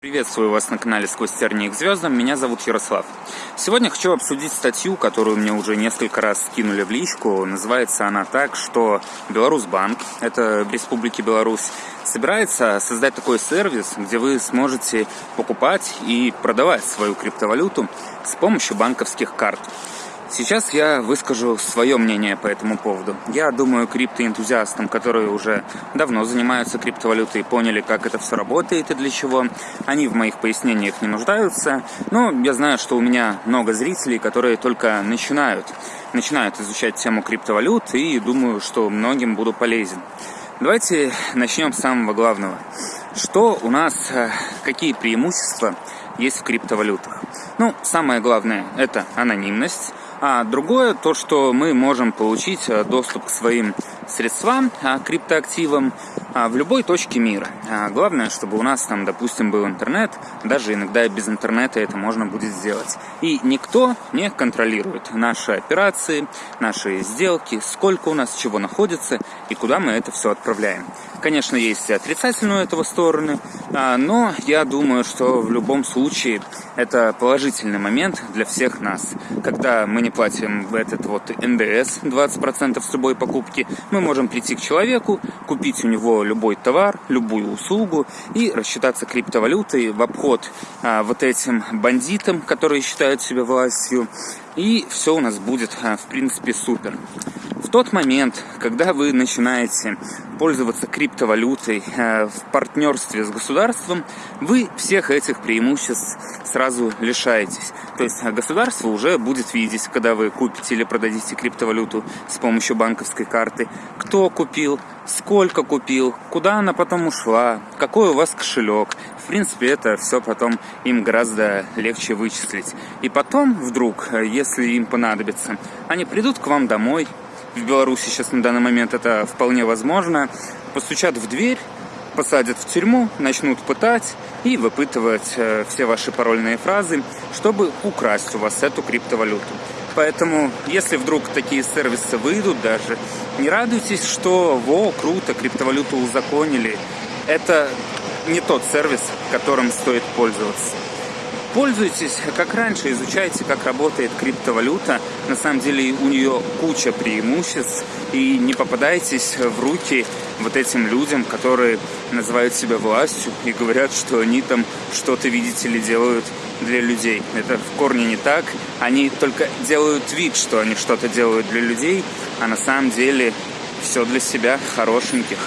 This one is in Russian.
Приветствую вас на канале «Сквозь тернии к звездам», меня зовут Ярослав. Сегодня хочу обсудить статью, которую мне уже несколько раз скинули в личку. Называется она так, что Беларусьбанк, это в Республике Беларусь, собирается создать такой сервис, где вы сможете покупать и продавать свою криптовалюту с помощью банковских карт. Сейчас я выскажу свое мнение по этому поводу. Я думаю, криптоэнтузиастам, которые уже давно занимаются криптовалютой, поняли, как это все работает и для чего, они в моих пояснениях не нуждаются. Но я знаю, что у меня много зрителей, которые только начинают, начинают изучать тему криптовалют, и думаю, что многим буду полезен. Давайте начнем с самого главного. Что у нас, э, какие преимущества есть в криптовалютах? Ну, самое главное – это анонимность. А другое, то, что мы можем получить э, доступ к своим средствам, а, криптоактивам а, в любой точке мира. А, главное, чтобы у нас там, допустим, был интернет, даже иногда без интернета это можно будет сделать. И никто не контролирует наши операции, наши сделки, сколько у нас чего находится и куда мы это все отправляем. Конечно, есть и отрицательную этого стороны, но я думаю, что в любом случае это положительный момент для всех нас. Когда мы не платим этот вот НДС 20% с любой покупки, мы можем прийти к человеку, купить у него любой товар, любую услугу и рассчитаться криптовалютой в обход а, вот этим бандитам, которые считают себя властью. И все у нас будет, а, в принципе, супер. В тот момент, когда вы начинаете пользоваться криптовалютой э, в партнерстве с государством, вы всех этих преимуществ сразу лишаетесь. То есть государство уже будет видеть, когда вы купите или продадите криптовалюту с помощью банковской карты, кто купил, сколько купил, куда она потом ушла, какой у вас кошелек. В принципе, это все потом им гораздо легче вычислить. И потом, вдруг, э, если им понадобится, они придут к вам домой, в Беларуси сейчас на данный момент это вполне возможно, постучат в дверь, посадят в тюрьму, начнут пытать и выпытывать э, все ваши парольные фразы, чтобы украсть у вас эту криптовалюту. Поэтому, если вдруг такие сервисы выйдут даже, не радуйтесь, что во, круто, криптовалюту узаконили. Это не тот сервис, которым стоит пользоваться. Пользуйтесь, как раньше, изучайте, как работает криптовалюта. На самом деле у нее куча преимуществ. И не попадайтесь в руки вот этим людям, которые называют себя властью и говорят, что они там что-то, видите ли, делают для людей. Это в корне не так. Они только делают вид, что они что-то делают для людей, а на самом деле все для себя хорошеньких.